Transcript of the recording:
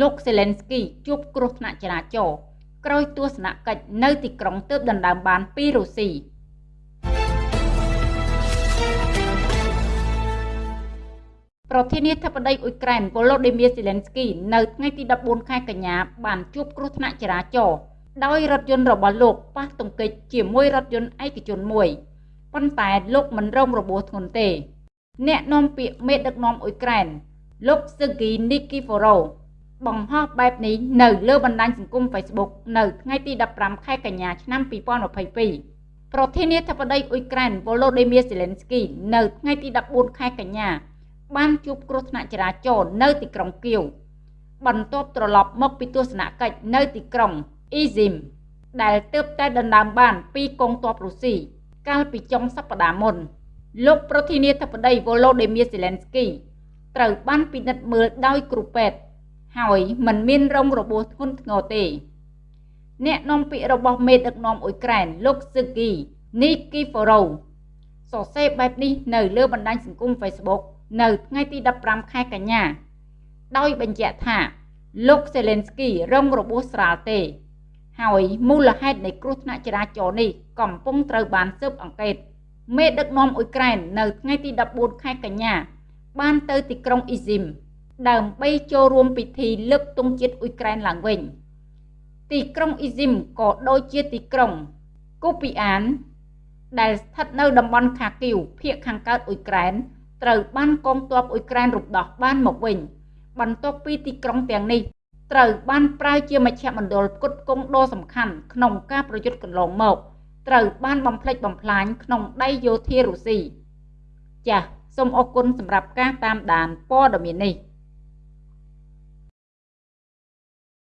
លោកសេឡិនស្គីជួបគ្រោះថ្នាក់ចរាចរណ៍ក្រោយទស្សនកិច្ចនៅទីក្រុងទើបដណ្ដើមបានពីរុស្ស៊ីប្រធានាធិបតីអ៊ុយក្រែនវ៉ូឡូឌីមៀសេឡិនស្គីនៅថ្ងៃទី14ខែកញ្ញាបានជួបគ្រោះថ្នាក់ចរាចរណ៍ដោយរថយន្តរបស់លោកប៉ះទង្គិចជាមួយរថយន្តឯកជនមួយប៉ុន្តែលោកមិនរងរបួសធ្ងន់ទេ អ្នកនាំពាក្យមេដឹកនាំអ៊ុយក្រែនលោកស៊ឺគីនីគីហ្វូរ៉ូ បង្ហោះបែបនេះនៅលើបណ្ដាញសង្គម Facebook នៅថ្ងៃទី15ខែកញ្ញាឆ្នាំ2022ប្រធានាធិបតីអ៊ុយក្រែនវ៉ូឡូឌីមៀសេឡិនស្គីនៅថ្ងៃទី14ខែកញ្ញា បានជួបគ្រោះថ្នាក់ចរាចរណ៍នៅទីក្រុងគៀវបន្ទាប់ត្រឡប់មកពីទស្សនកិច្ចនៅទីក្រុងអ៊ីស៊ីមដែលទើបតែដណ្ដើមបានពីកងទ័ពរុស្ស៊ីកាលពីចុងសប្តាហ៍មុន លោកប្រធានាធិបតីវ៉ូឡូឌីមៀសេឡិនស្គីត្រូវបានពិនិត្យមើលដោយគ្រូពេទ្យ ហើយមិនមានរងរបួសធ្ងន់ធ្ងរទេ អ្នកនាំពាក្យរបស់មេដឹកនាំអ៊ុយក្រែនលោកស៊ឺគីនីគីហ្វូរ៉ូសរសេរបែបនេះនៅលើបណ្ដាញសង្គម Facebook នៅថ្ងៃទី15ខែកញ្ញាដោយបញ្ជាក់ថា លោកសេឡិនស្គីរងរបួសស្រាលទេ ហើយមូលហេតុនៃគ្រោះថ្នាក់ចរាចរណ៍នេះកំពុងត្រូវបានស៊ើបអង្កេត មេដឹកនាំអ៊ុយក្រែននៅថ្ងៃទី14ខែកញ្ញាបានទៅទីក្រុងអ៊ីស៊ីម ដើម្បីចូលរួមពិធីលើកទង់ជាតិអ៊ុយក្រែនឡើងវិញ ទីក្រុងអ៊ីស៊ីមក៏ដូចជាទីក្រុងគូពីអាន ដែលស្ថិតនៅតំបន់ខាគីវភាគខាងកើតអ៊ុយក្រែនត្រូវបានកងទ័ពអ៊ុយក្រែនរំដោះបានមកវិញ បន្ទាប់ពីទីក្រុងទាំងនេះត្រូវបានប្រើជាមជ្ឈមណ្ឌលផ្គត់ផ្គង់ដ៏សំខាន់ក្នុងការប្រយុទ្ធកន្លងមកត្រូវបានបំផ្លិចបំផ្លាញក្នុងដៃយោធារុស្ស៊ីចាសសូមអរគុណសម្រាប់ការតាមដានព័ត៌មាននេះ